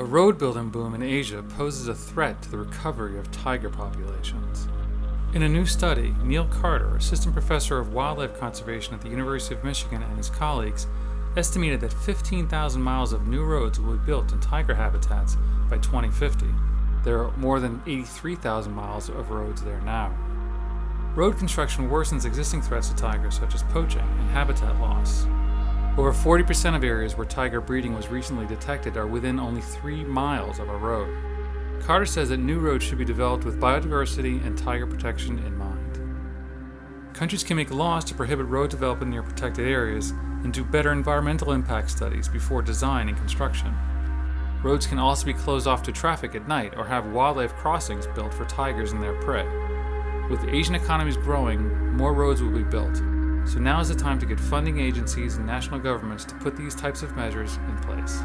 A road building boom in Asia poses a threat to the recovery of tiger populations. In a new study, Neil Carter, assistant professor of wildlife conservation at the University of Michigan, and his colleagues estimated that 15,000 miles of new roads will be built in tiger habitats by 2050. There are more than 83,000 miles of roads there now. Road construction worsens existing threats to tigers such as poaching and habitat loss. Over 40% of areas where tiger breeding was recently detected are within only three miles of a road. Carter says that new roads should be developed with biodiversity and tiger protection in mind. Countries can make laws to prohibit road development near protected areas and do better environmental impact studies before design and construction. Roads can also be closed off to traffic at night or have wildlife crossings built for tigers and their prey. With Asian economies growing, more roads will be built, so now is the time to get funding agencies and national governments to put these types of measures in place.